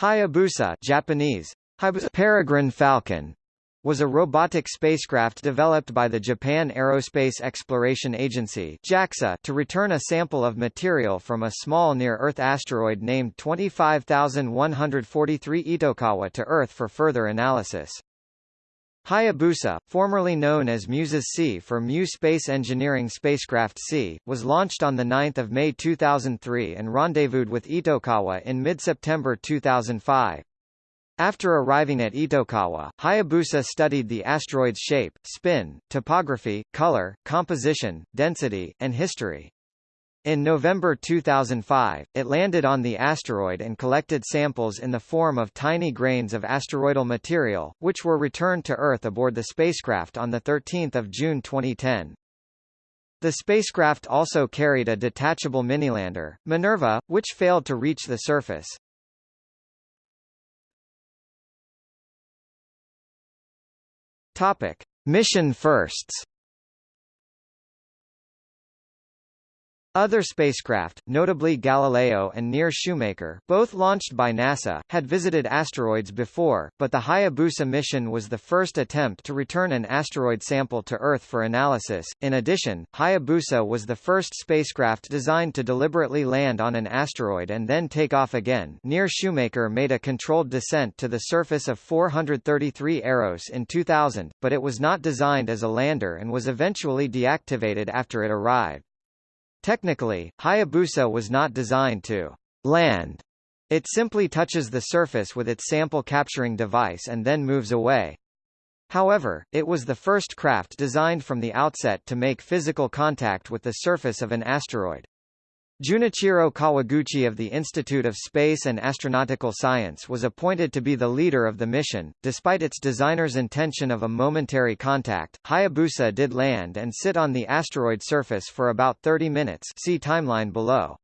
Hayabusa Japanese, Peregrine Falcon was a robotic spacecraft developed by the Japan Aerospace Exploration Agency JAXA to return a sample of material from a small near-Earth asteroid named 25143 Itokawa to Earth for further analysis. Hayabusa, formerly known as Muses C for Mu Space Engineering Spacecraft C, was launched on 9 May 2003 and rendezvoused with Itokawa in mid-September 2005. After arriving at Itokawa, Hayabusa studied the asteroid's shape, spin, topography, color, composition, density, and history. In November 2005, it landed on the asteroid and collected samples in the form of tiny grains of asteroidal material, which were returned to Earth aboard the spacecraft on 13 June 2010. The spacecraft also carried a detachable minilander, Minerva, which failed to reach the surface. Topic: Mission firsts. Other spacecraft, notably Galileo and NEAR Shoemaker both launched by NASA, had visited asteroids before, but the Hayabusa mission was the first attempt to return an asteroid sample to Earth for analysis. In addition, Hayabusa was the first spacecraft designed to deliberately land on an asteroid and then take off again. NEAR Shoemaker made a controlled descent to the surface of 433 Eros in 2000, but it was not designed as a lander and was eventually deactivated after it arrived. Technically, Hayabusa was not designed to land. It simply touches the surface with its sample capturing device and then moves away. However, it was the first craft designed from the outset to make physical contact with the surface of an asteroid. Junichiro Kawaguchi of the Institute of Space and Astronautical Science was appointed to be the leader of the mission. Despite its designer's intention of a momentary contact, Hayabusa did land and sit on the asteroid surface for about 30 minutes see timeline below.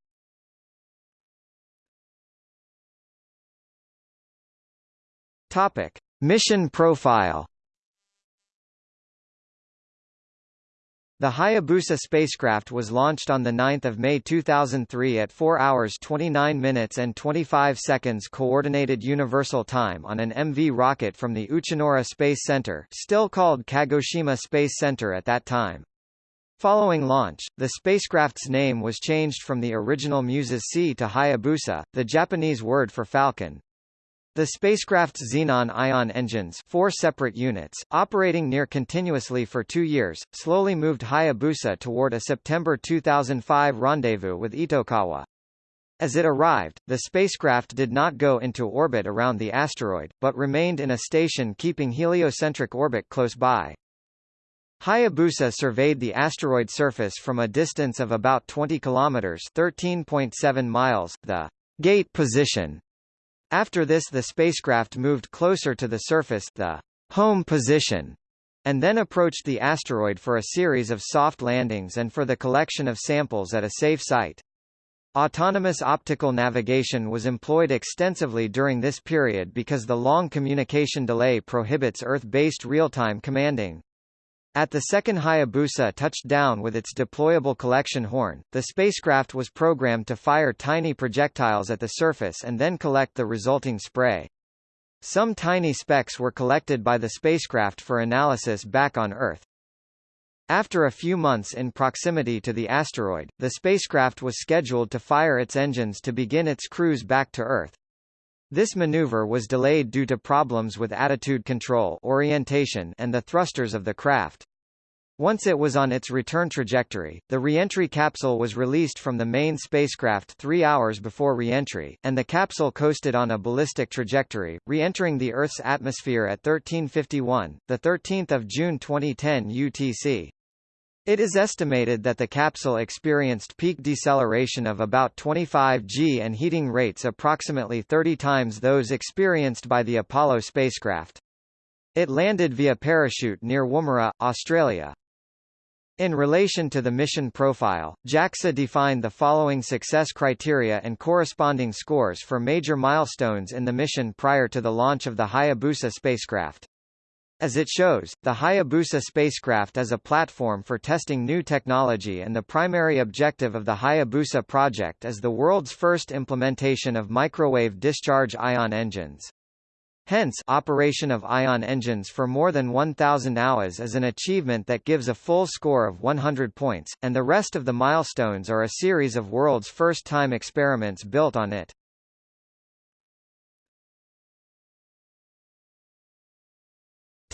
Topic. Mission profile The Hayabusa spacecraft was launched on 9 May 2003 at 4 hours 29 minutes and 25 seconds Coordinated Universal Time on an MV rocket from the Uchinoura Space Center still called Kagoshima Space Center at that time. Following launch, the spacecraft's name was changed from the original Muses C to Hayabusa, the Japanese word for falcon. The spacecraft's xenon ion engines four separate units, operating near continuously for two years, slowly moved Hayabusa toward a September 2005 rendezvous with Itokawa. As it arrived, the spacecraft did not go into orbit around the asteroid, but remained in a station keeping heliocentric orbit close by. Hayabusa surveyed the asteroid surface from a distance of about 20 kilometers (13.7 miles), the gate position after this the spacecraft moved closer to the surface the home position, and then approached the asteroid for a series of soft landings and for the collection of samples at a safe site. Autonomous optical navigation was employed extensively during this period because the long communication delay prohibits Earth-based real-time commanding. At the second Hayabusa touched down with its deployable collection horn, the spacecraft was programmed to fire tiny projectiles at the surface and then collect the resulting spray. Some tiny specks were collected by the spacecraft for analysis back on Earth. After a few months in proximity to the asteroid, the spacecraft was scheduled to fire its engines to begin its cruise back to Earth. This maneuver was delayed due to problems with attitude control orientation and the thrusters of the craft. Once it was on its return trajectory, the reentry capsule was released from the main spacecraft three hours before reentry, and the capsule coasted on a ballistic trajectory, re-entering the Earth's atmosphere at 1351, 13 June 2010 UTC. It is estimated that the capsule experienced peak deceleration of about 25 g and heating rates approximately 30 times those experienced by the Apollo spacecraft. It landed via parachute near Woomera, Australia. In relation to the mission profile, JAXA defined the following success criteria and corresponding scores for major milestones in the mission prior to the launch of the Hayabusa spacecraft. As it shows, the Hayabusa spacecraft is a platform for testing new technology and the primary objective of the Hayabusa project is the world's first implementation of microwave discharge ion engines. Hence, operation of ion engines for more than 1,000 hours is an achievement that gives a full score of 100 points, and the rest of the milestones are a series of world's first-time experiments built on it.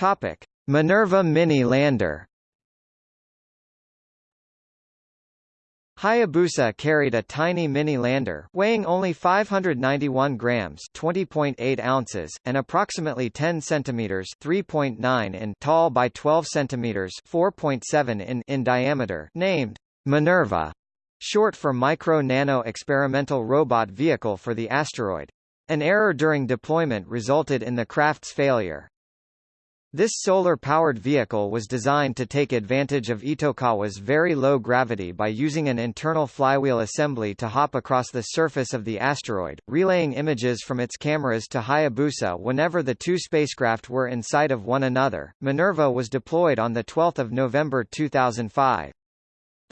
Topic: Minerva Mini Lander. Hayabusa carried a tiny mini lander weighing only 591 grams (20.8 ounces) and approximately 10 centimeters (3.9 in) tall by 12 centimeters (4.7 in) in diameter, named Minerva, short for Micro Nano Experimental Robot Vehicle for the Asteroid. An error during deployment resulted in the craft's failure. This solar-powered vehicle was designed to take advantage of Itokawa's very low gravity by using an internal flywheel assembly to hop across the surface of the asteroid, relaying images from its cameras to Hayabusa whenever the two spacecraft were in sight of one another. Minerva was deployed on 12 November 2005.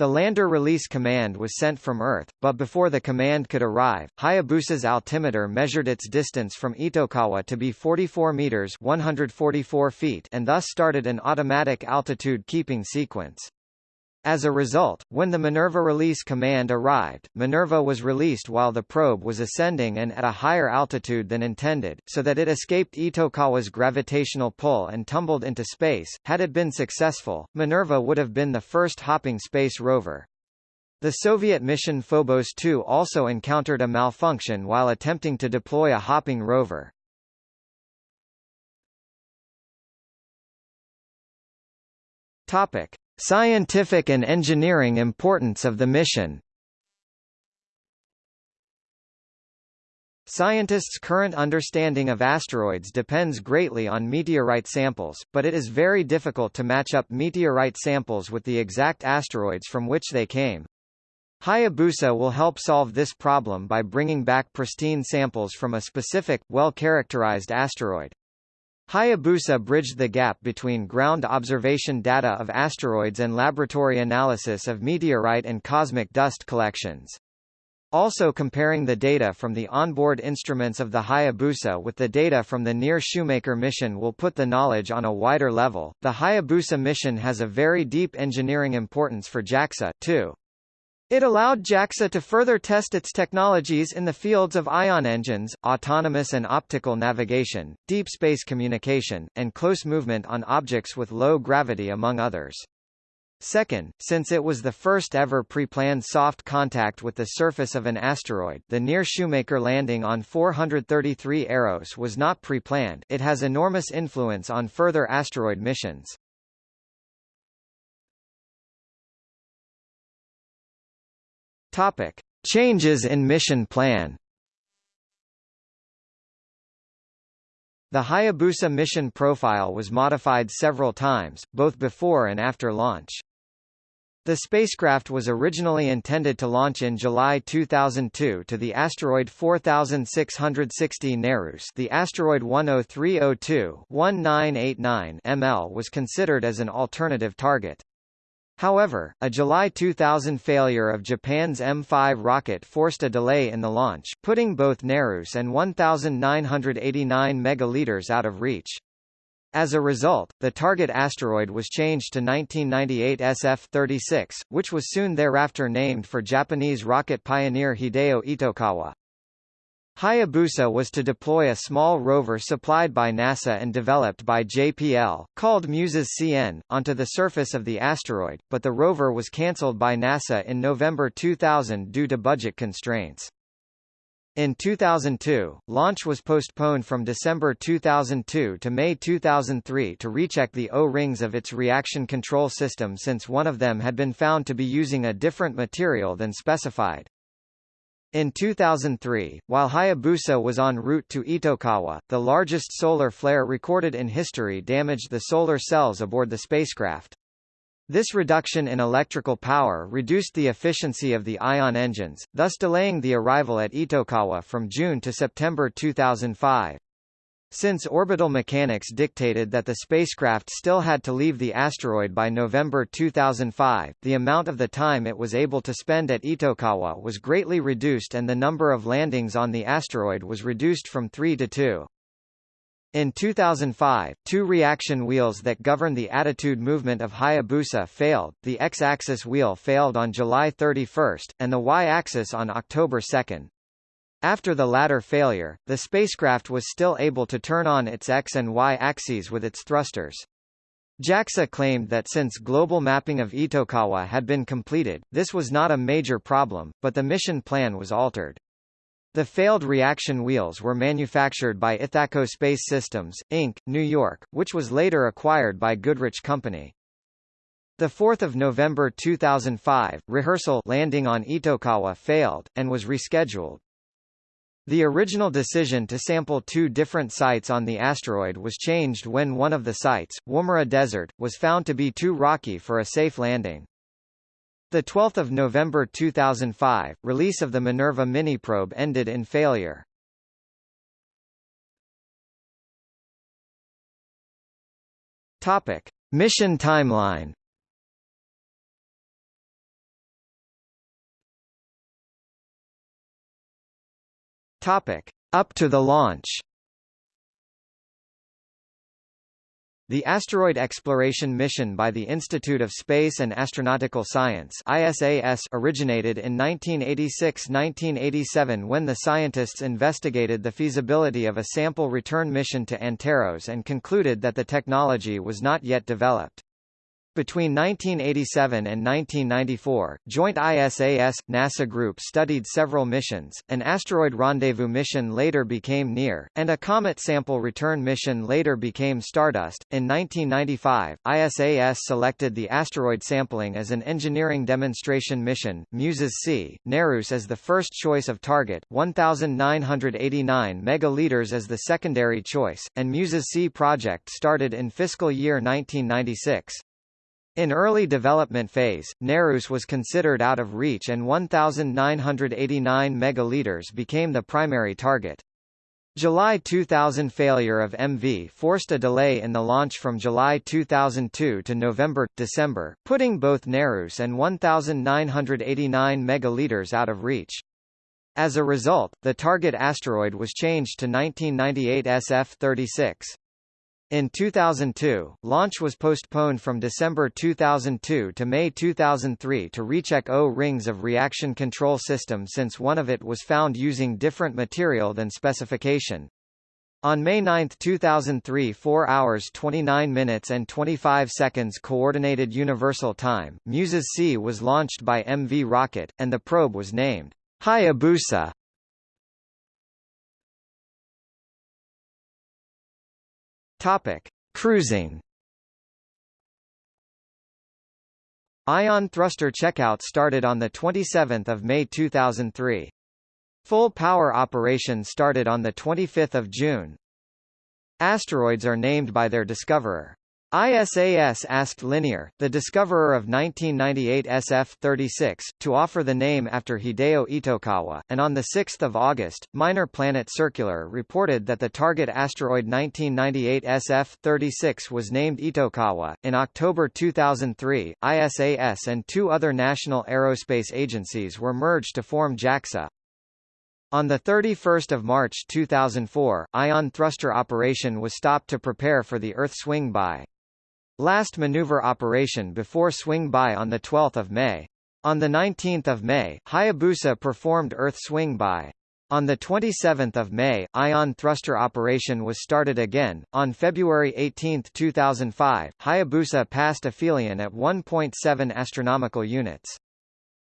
The lander release command was sent from Earth, but before the command could arrive, Hayabusa's altimeter measured its distance from Itokawa to be 44 meters 144 feet and thus started an automatic altitude keeping sequence. As a result, when the Minerva release command arrived, Minerva was released while the probe was ascending and at a higher altitude than intended, so that it escaped Itokawa's gravitational pull and tumbled into space. Had it been successful, Minerva would have been the first hopping space rover. The Soviet mission Phobos 2 also encountered a malfunction while attempting to deploy a hopping rover. Topic: Scientific and engineering importance of the mission Scientists' current understanding of asteroids depends greatly on meteorite samples, but it is very difficult to match up meteorite samples with the exact asteroids from which they came. Hayabusa will help solve this problem by bringing back pristine samples from a specific, well-characterized asteroid. Hayabusa bridged the gap between ground observation data of asteroids and laboratory analysis of meteorite and cosmic dust collections. Also comparing the data from the onboard instruments of the Hayabusa with the data from the Near Shoemaker mission will put the knowledge on a wider level. The Hayabusa mission has a very deep engineering importance for JAXA, too. It allowed JAXA to further test its technologies in the fields of ion engines, autonomous and optical navigation, deep space communication, and close movement on objects with low gravity among others. Second, since it was the first ever pre-planned soft contact with the surface of an asteroid the near Shoemaker landing on 433 Eros was not pre-planned it has enormous influence on further asteroid missions. Topic: Changes in mission plan. The Hayabusa mission profile was modified several times, both before and after launch. The spacecraft was originally intended to launch in July 2002 to the asteroid 4660 Nereus the asteroid 10302-1989 ML was considered as an alternative target. However, a July 2000 failure of Japan's M5 rocket forced a delay in the launch, putting both Nereus and 1989 megaliters out of reach. As a result, the target asteroid was changed to 1998 SF-36, which was soon thereafter named for Japanese rocket pioneer Hideo Itokawa. Hayabusa was to deploy a small rover supplied by NASA and developed by JPL, called MUSES CN, onto the surface of the asteroid, but the rover was cancelled by NASA in November 2000 due to budget constraints. In 2002, launch was postponed from December 2002 to May 2003 to recheck the O-rings of its reaction control system since one of them had been found to be using a different material than specified. In 2003, while Hayabusa was en route to Itokawa, the largest solar flare recorded in history damaged the solar cells aboard the spacecraft. This reduction in electrical power reduced the efficiency of the ion engines, thus delaying the arrival at Itokawa from June to September 2005. Since orbital mechanics dictated that the spacecraft still had to leave the asteroid by November 2005, the amount of the time it was able to spend at Itokawa was greatly reduced and the number of landings on the asteroid was reduced from three to two. In 2005, two reaction wheels that govern the attitude movement of Hayabusa failed, the X-axis wheel failed on July 31, and the Y-axis on October 2. After the latter failure, the spacecraft was still able to turn on its X and Y axes with its thrusters. JAXA claimed that since global mapping of Itokawa had been completed, this was not a major problem, but the mission plan was altered. The failed reaction wheels were manufactured by Ithaco Space Systems, Inc., New York, which was later acquired by Goodrich Company. The 4th of November 2005, rehearsal landing on Itokawa failed, and was rescheduled. The original decision to sample two different sites on the asteroid was changed when one of the sites, Woomera Desert, was found to be too rocky for a safe landing. The 12th of November 2005, release of the Minerva miniprobe ended in failure. Topic: Mission timeline. Topic: Up to the launch. The Asteroid Exploration Mission by the Institute of Space and Astronautical Science ISAS originated in 1986–1987 when the scientists investigated the feasibility of a sample return mission to Anteros and concluded that the technology was not yet developed. Between 1987 and 1994, joint ISAS-NASA group studied several missions, an asteroid rendezvous mission later became NEAR, and a comet sample return mission later became Stardust. In 1995, ISAS selected the asteroid sampling as an engineering demonstration mission, MUSES-C, Nereus as the first choice of target, 1,989 megaliters as the secondary choice, and MUSES-C project started in fiscal year 1996. In early development phase, Nereus was considered out of reach and 1,989 megaliters became the primary target. July 2000 failure of MV forced a delay in the launch from July 2002 to November, December, putting both Nereus and 1,989 megaliters out of reach. As a result, the target asteroid was changed to 1998 SF-36. In 2002, launch was postponed from December 2002 to May 2003 to recheck O rings of reaction control system since one of it was found using different material than specification. On May 9, 2003 4 hours 29 minutes and 25 seconds Coordinated Universal Time, MUSES-C was launched by MV rocket, and the probe was named Hayabusa. Topic: Cruising. Ion thruster checkout started on the 27th of May 2003. Full power operation started on the 25th of June. Asteroids are named by their discoverer. ISAS asked Linear, the discoverer of 1998 SF-36, to offer the name after Hideo Itokawa, and on 6 August, Minor Planet Circular reported that the target asteroid 1998 SF-36 was named Itokawa. In October 2003, ISAS and two other national aerospace agencies were merged to form JAXA. On 31 March 2004, Ion thruster operation was stopped to prepare for the Earth swing-by. Last maneuver operation before swing-by on 12 May. On 19 May, Hayabusa performed Earth swing-by. On 27 May, Ion thruster operation was started again. On February 18, 2005, Hayabusa passed aphelion at 1.7 astronomical units.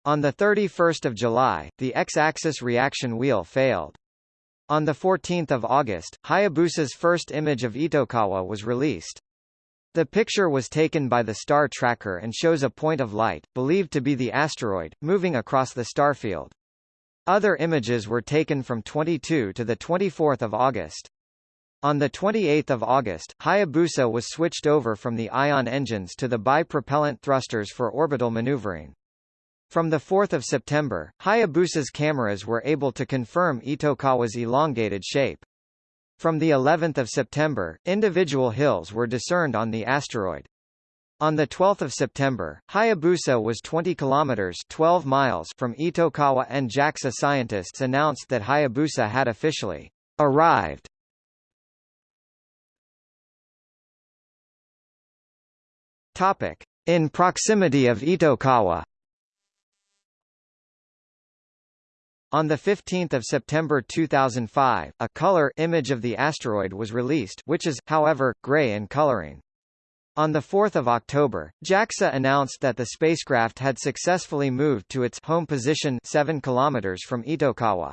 On 31 July, the X-axis reaction wheel failed. On 14 August, Hayabusa's first image of Itokawa was released. The picture was taken by the star tracker and shows a point of light, believed to be the asteroid, moving across the starfield. Other images were taken from 22 to 24 August. On 28 August, Hayabusa was switched over from the ion engines to the bipropellant thrusters for orbital maneuvering. From 4 September, Hayabusa's cameras were able to confirm Itokawa's elongated shape. From the 11th of September, individual hills were discerned on the asteroid. On 12 September, Hayabusa was 20 kilometers 12 miles from Itokawa and JAXA scientists announced that Hayabusa had officially arrived. Topic: In proximity of Itokawa. On 15 September 2005, a color image of the asteroid was released which is, however, gray in coloring. On 4 October, JAXA announced that the spacecraft had successfully moved to its home position 7 km from Itokawa.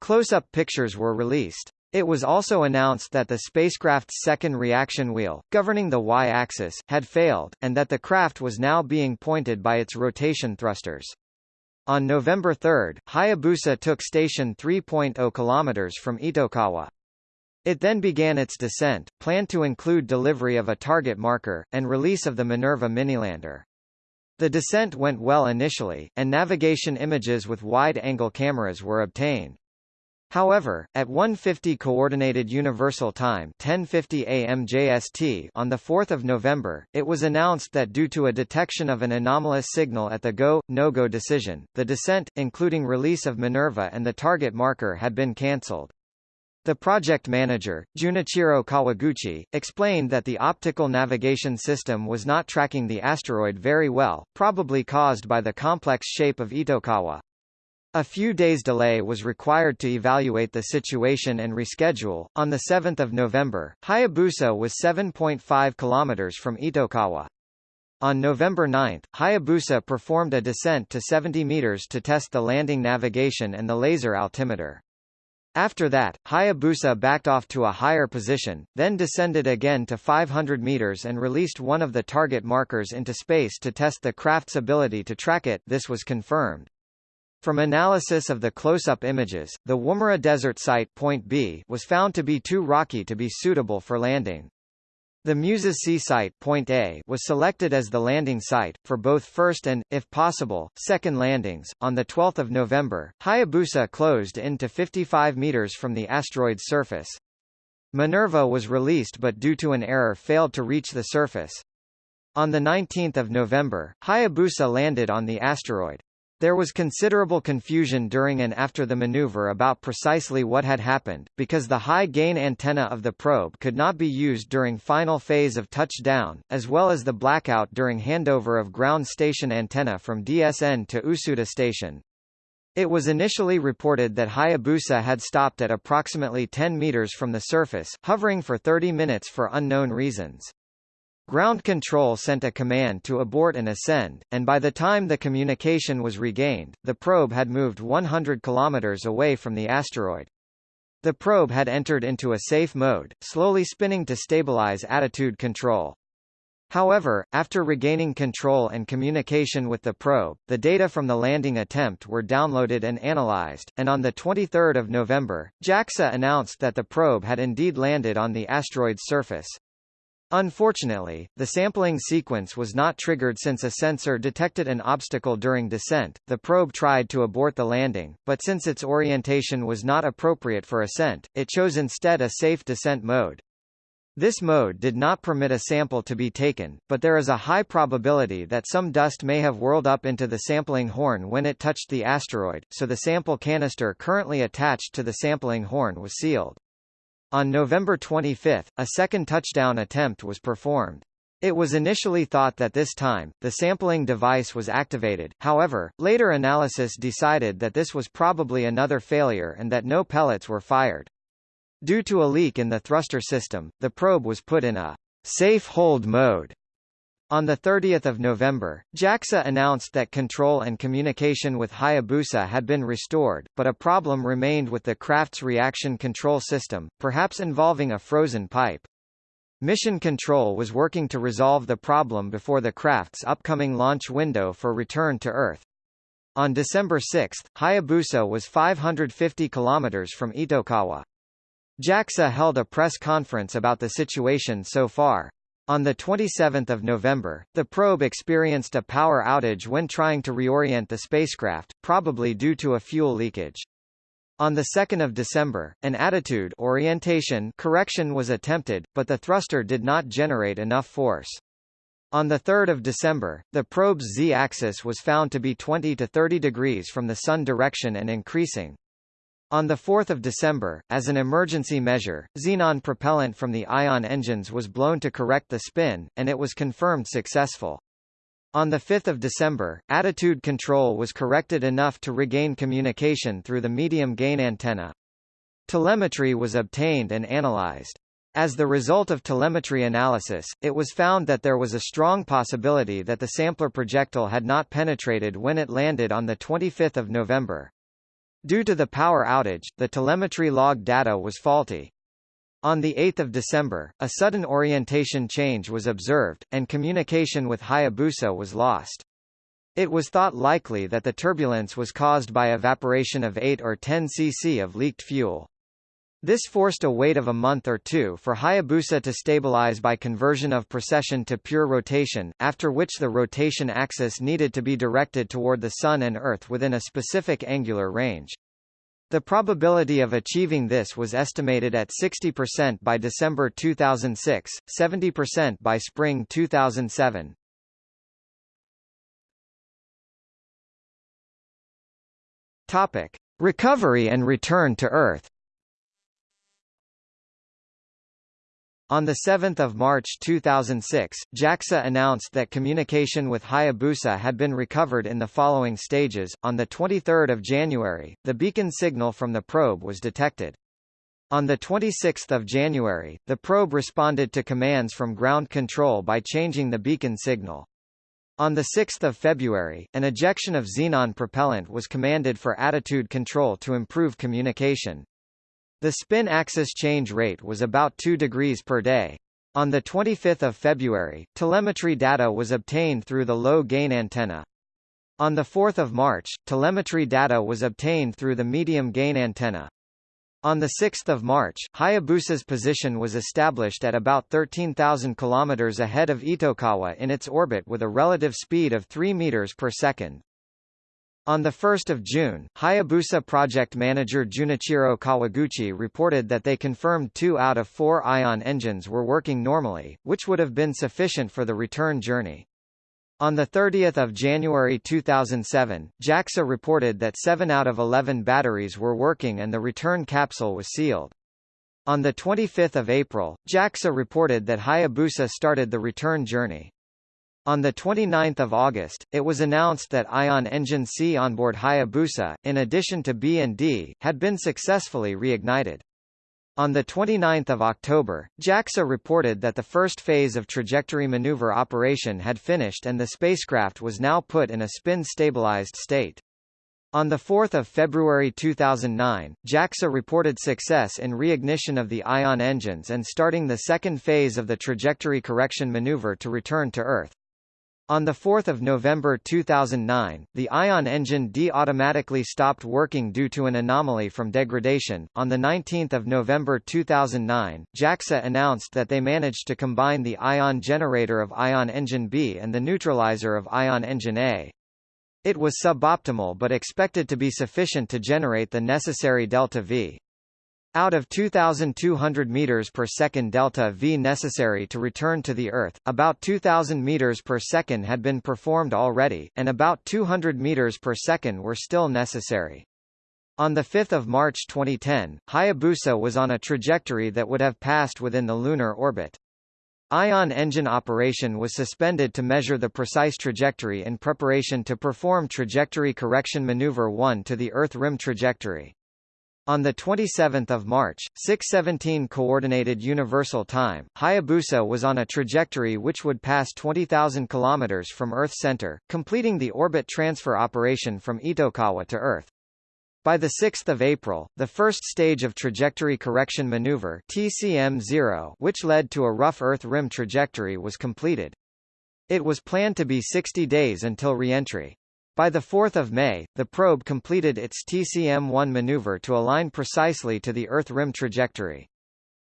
Close-up pictures were released. It was also announced that the spacecraft's second reaction wheel, governing the y-axis, had failed, and that the craft was now being pointed by its rotation thrusters. On November 3, Hayabusa took station 3.0 km from Itokawa. It then began its descent, planned to include delivery of a target marker, and release of the Minerva minilander. The descent went well initially, and navigation images with wide-angle cameras were obtained. However, at 1:50 coordinated universal time, 10:50 a.m. JST on the 4th of November, it was announced that due to a detection of an anomalous signal at the go no-go decision, the descent including release of Minerva and the target marker had been cancelled. The project manager, Junichiro Kawaguchi, explained that the optical navigation system was not tracking the asteroid very well, probably caused by the complex shape of Itokawa. A few days delay was required to evaluate the situation and reschedule. On the 7th of November, Hayabusa was 7.5 kilometers from Itokawa. On November 9, Hayabusa performed a descent to 70 meters to test the landing navigation and the laser altimeter. After that, Hayabusa backed off to a higher position, then descended again to 500 meters and released one of the target markers into space to test the craft's ability to track it this was confirmed. From analysis of the close-up images, the Woomera Desert Site point B was found to be too rocky to be suitable for landing. The Muses Sea Site point A was selected as the landing site, for both first and, if possible, second landings. On 12 November, Hayabusa closed in to 55 meters from the asteroid's surface. Minerva was released but due to an error failed to reach the surface. On 19 November, Hayabusa landed on the asteroid. There was considerable confusion during and after the maneuver about precisely what had happened, because the high-gain antenna of the probe could not be used during final phase of touchdown, as well as the blackout during handover of ground station antenna from DSN to Usuda station. It was initially reported that Hayabusa had stopped at approximately 10 meters from the surface, hovering for 30 minutes for unknown reasons. Ground control sent a command to abort and ascend, and by the time the communication was regained, the probe had moved 100 kilometers away from the asteroid. The probe had entered into a safe mode, slowly spinning to stabilize attitude control. However, after regaining control and communication with the probe, the data from the landing attempt were downloaded and analyzed, and on 23 November, JAXA announced that the probe had indeed landed on the asteroid's surface. Unfortunately, the sampling sequence was not triggered since a sensor detected an obstacle during descent. The probe tried to abort the landing, but since its orientation was not appropriate for ascent, it chose instead a safe descent mode. This mode did not permit a sample to be taken, but there is a high probability that some dust may have whirled up into the sampling horn when it touched the asteroid, so the sample canister currently attached to the sampling horn was sealed. On November 25, a second touchdown attempt was performed. It was initially thought that this time, the sampling device was activated, however, later analysis decided that this was probably another failure and that no pellets were fired. Due to a leak in the thruster system, the probe was put in a safe hold mode on 30 November, JAXA announced that control and communication with Hayabusa had been restored, but a problem remained with the craft's reaction control system, perhaps involving a frozen pipe. Mission Control was working to resolve the problem before the craft's upcoming launch window for return to Earth. On December 6, Hayabusa was 550 kilometers from Itokawa. JAXA held a press conference about the situation so far. On 27 November, the probe experienced a power outage when trying to reorient the spacecraft, probably due to a fuel leakage. On 2 December, an attitude orientation correction was attempted, but the thruster did not generate enough force. On 3 December, the probe's z-axis was found to be 20 to 30 degrees from the sun direction and increasing. On 4 December, as an emergency measure, xenon propellant from the ion engines was blown to correct the spin, and it was confirmed successful. On 5 December, attitude control was corrected enough to regain communication through the medium-gain antenna. Telemetry was obtained and analyzed. As the result of telemetry analysis, it was found that there was a strong possibility that the sampler projectile had not penetrated when it landed on 25 November. Due to the power outage, the telemetry log data was faulty. On 8 December, a sudden orientation change was observed, and communication with Hayabusa was lost. It was thought likely that the turbulence was caused by evaporation of 8 or 10 cc of leaked fuel. This forced a wait of a month or two for Hayabusa to stabilize by conversion of precession to pure rotation, after which the rotation axis needed to be directed toward the Sun and Earth within a specific angular range. The probability of achieving this was estimated at 60% by December 2006, 70% by spring 2007. Topic: Recovery and return to Earth. On 7 March 2006, JAXA announced that communication with Hayabusa had been recovered in the following stages. On 23 January, the beacon signal from the probe was detected. On 26 January, the probe responded to commands from ground control by changing the beacon signal. On 6 February, an ejection of xenon propellant was commanded for attitude control to improve communication. The spin axis change rate was about 2 degrees per day. On 25 February, telemetry data was obtained through the low-gain antenna. On 4 March, telemetry data was obtained through the medium-gain antenna. On 6 March, Hayabusa's position was established at about 13,000 km ahead of Itokawa in its orbit with a relative speed of 3 meters per second. On 1 June, Hayabusa project manager Junichiro Kawaguchi reported that they confirmed two out of four ion engines were working normally, which would have been sufficient for the return journey. On 30 January 2007, JAXA reported that 7 out of 11 batteries were working and the return capsule was sealed. On 25 April, JAXA reported that Hayabusa started the return journey. On 29 August, it was announced that Ion Engine C onboard Hayabusa, in addition to B and D, had been successfully reignited. On 29 October, JAXA reported that the first phase of trajectory maneuver operation had finished and the spacecraft was now put in a spin-stabilized state. On 4 February 2009, JAXA reported success in reignition of the Ion engines and starting the second phase of the trajectory correction maneuver to return to Earth. On 4 November 2009, the Ion engine D automatically stopped working due to an anomaly from degradation. On 19 November 2009, JAXA announced that they managed to combine the Ion generator of Ion engine B and the neutralizer of Ion engine A. It was suboptimal but expected to be sufficient to generate the necessary delta V. Out of 2,200 meters per second delta V necessary to return to the Earth, about 2,000 meters per second had been performed already, and about 200 meters per second were still necessary. On 5 March 2010, Hayabusa was on a trajectory that would have passed within the lunar orbit. Ion engine operation was suspended to measure the precise trajectory in preparation to perform Trajectory Correction Maneuver 1 to the Earth rim trajectory. On 27 March, 617 Coordinated Universal Time, Hayabusa was on a trajectory which would pass 20,000 km from Earth center, completing the orbit transfer operation from Itokawa to Earth. By 6 April, the first stage of Trajectory Correction Maneuver TCM-0 which led to a rough Earth rim trajectory was completed. It was planned to be 60 days until re-entry. By 4 May, the probe completed its TCM-1 maneuver to align precisely to the Earth rim trajectory.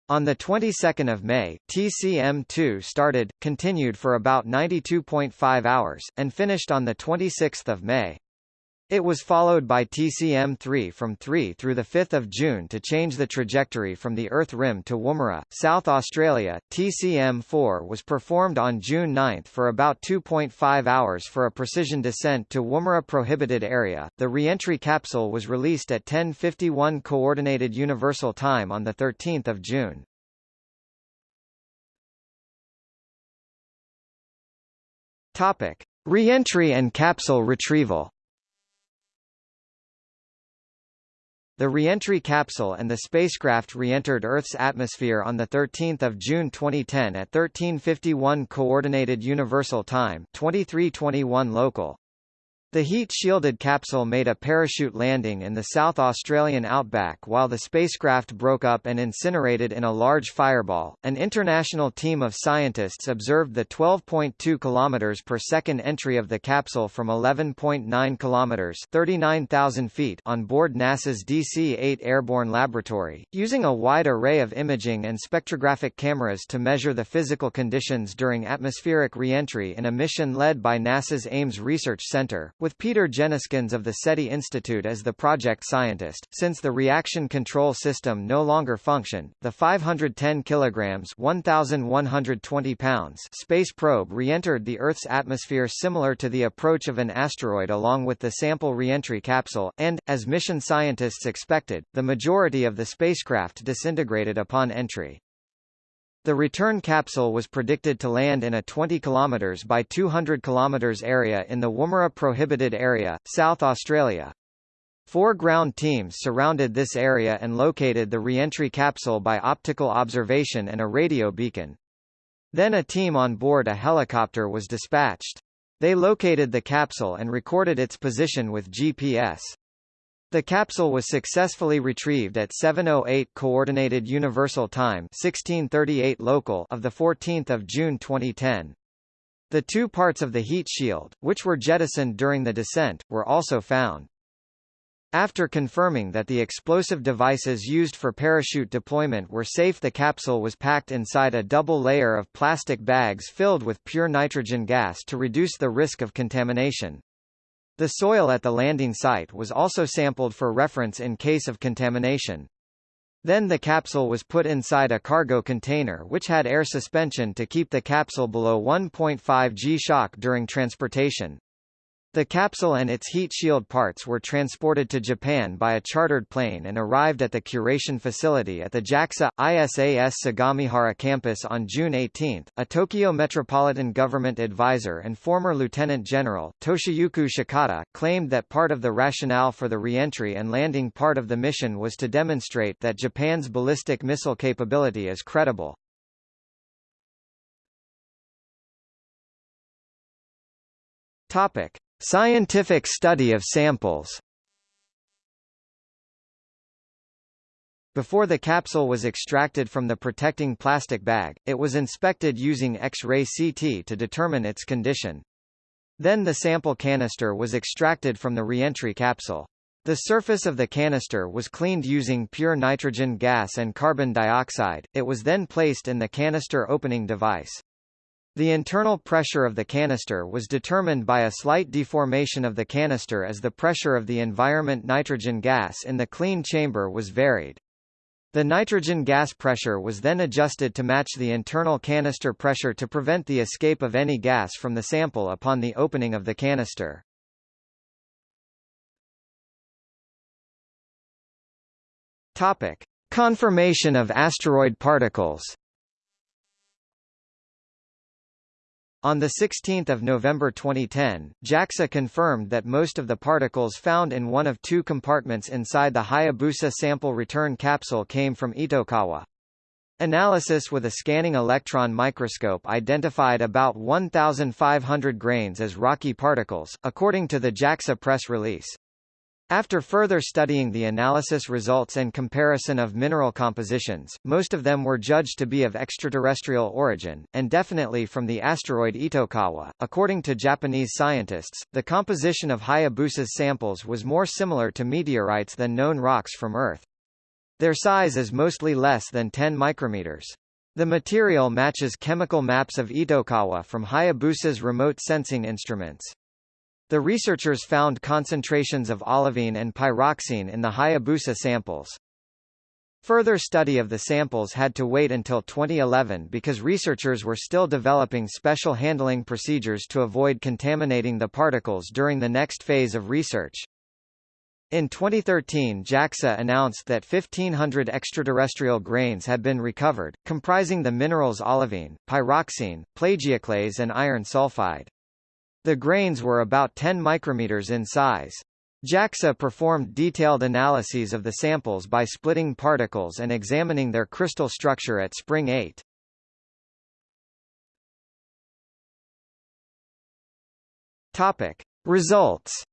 On the 22nd of May, TCM-2 started, continued for about 92.5 hours, and finished on the 26th of May. It was followed by TCM-3 from 3 through 5 June to change the trajectory from the Earth rim to Woomera, South Australia. TCM-4 was performed on June 9 for about 2.5 hours for a precision descent to Woomera prohibited area. The re-entry capsule was released at 10:51 coordinated universal time on the 13th of June. Topic: Re-entry and capsule retrieval. The reentry capsule and the spacecraft re-entered Earth's atmosphere on the 13 June 2010 at 1351 Coordinated Universal Time 2321 local. The heat-shielded capsule made a parachute landing in the South Australian outback while the spacecraft broke up and incinerated in a large fireball. An international team of scientists observed the 12.2 km per second entry of the capsule from 11.9 km 39,000 feet on board NASA's DC-8 Airborne Laboratory, using a wide array of imaging and spectrographic cameras to measure the physical conditions during atmospheric reentry in a mission led by NASA's Ames Research Center, with Peter Jenniskens of the SETI Institute as the project scientist. Since the reaction control system no longer functioned, the 510 kilograms (1,120 pounds) space probe re-entered the Earth's atmosphere similar to the approach of an asteroid along with the sample re-entry capsule, and, as mission scientists expected, the majority of the spacecraft disintegrated upon entry. The return capsule was predicted to land in a 20 km by 200 km area in the Woomera Prohibited Area, South Australia. Four ground teams surrounded this area and located the re-entry capsule by optical observation and a radio beacon. Then a team on board a helicopter was dispatched. They located the capsule and recorded its position with GPS. The capsule was successfully retrieved at 7:08 coordinated universal time, 1638 local of the 14th of June 2010. The two parts of the heat shield, which were jettisoned during the descent, were also found. After confirming that the explosive devices used for parachute deployment were safe the capsule was packed inside a double layer of plastic bags filled with pure nitrogen gas to reduce the risk of contamination. The soil at the landing site was also sampled for reference in case of contamination. Then the capsule was put inside a cargo container which had air suspension to keep the capsule below 1.5 g shock during transportation. The capsule and its heat shield parts were transported to Japan by a chartered plane and arrived at the curation facility at the JAXA, ISAS Sagamihara campus on June 18. A Tokyo Metropolitan Government advisor and former Lieutenant General, Toshiyuki Shikata, claimed that part of the rationale for the reentry and landing part of the mission was to demonstrate that Japan's ballistic missile capability is credible. Topic. Scientific study of samples Before the capsule was extracted from the protecting plastic bag, it was inspected using X-ray CT to determine its condition. Then the sample canister was extracted from the reentry capsule. The surface of the canister was cleaned using pure nitrogen gas and carbon dioxide, it was then placed in the canister opening device. The internal pressure of the canister was determined by a slight deformation of the canister as the pressure of the environment nitrogen gas in the clean chamber was varied. The nitrogen gas pressure was then adjusted to match the internal canister pressure to prevent the escape of any gas from the sample upon the opening of the canister. Topic: Confirmation of asteroid particles. On 16 November 2010, JAXA confirmed that most of the particles found in one of two compartments inside the Hayabusa sample return capsule came from Itokawa. Analysis with a scanning electron microscope identified about 1,500 grains as rocky particles, according to the JAXA press release. After further studying the analysis results and comparison of mineral compositions, most of them were judged to be of extraterrestrial origin, and definitely from the asteroid Itokawa. According to Japanese scientists, the composition of Hayabusa's samples was more similar to meteorites than known rocks from Earth. Their size is mostly less than 10 micrometers. The material matches chemical maps of Itokawa from Hayabusa's remote sensing instruments. The researchers found concentrations of olivine and pyroxene in the Hayabusa samples. Further study of the samples had to wait until 2011 because researchers were still developing special handling procedures to avoid contaminating the particles during the next phase of research. In 2013 JAXA announced that 1,500 extraterrestrial grains had been recovered, comprising the minerals olivine, pyroxene, plagioclase and iron sulfide. The grains were about 10 micrometers in size. JAXA performed detailed analyses of the samples by splitting particles and examining their crystal structure at Spring 8. Topic. Results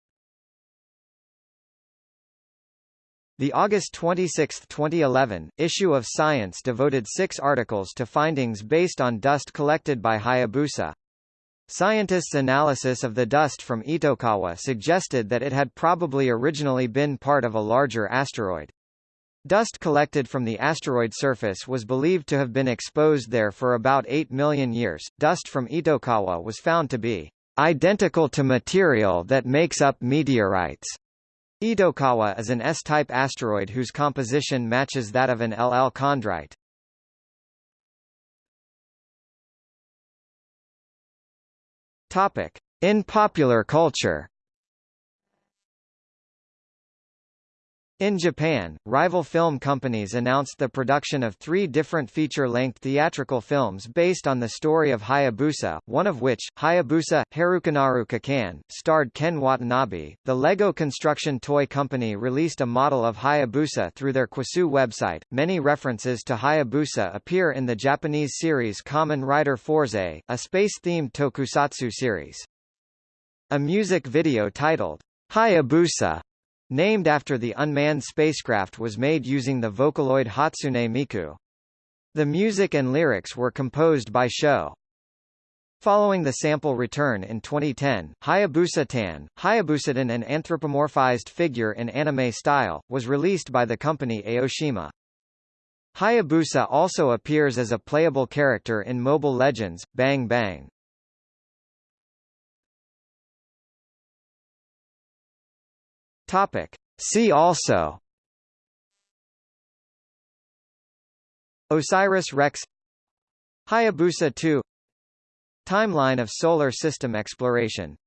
The August 26, 2011, issue of Science devoted six articles to findings based on dust collected by Hayabusa. Scientists' analysis of the dust from Itokawa suggested that it had probably originally been part of a larger asteroid. Dust collected from the asteroid surface was believed to have been exposed there for about 8 million years. Dust from Itokawa was found to be identical to material that makes up meteorites. Itokawa is an S-type asteroid whose composition matches that of an LL chondrite. Topic: In popular culture In Japan, rival film companies announced the production of three different feature-length theatrical films based on the story of Hayabusa, one of which, Hayabusa, Harukanaru Kikan, starred Ken Watanabe. The LEGO construction toy company released a model of Hayabusa through their CUUSOO website. Many references to Hayabusa appear in the Japanese series Kamen Rider Fourze, a space-themed tokusatsu series. A music video titled, Hayabusa named after the unmanned spacecraft was made using the Vocaloid Hatsune Miku. The music and lyrics were composed by Sho. Following the sample return in 2010, Hayabusa-tan, Hayabusadan an anthropomorphized figure in anime style, was released by the company Aoshima. Hayabusa also appears as a playable character in Mobile Legends, Bang Bang. Topic. See also. OSIRIS-REx Hayabusa 2 Timeline of solar system exploration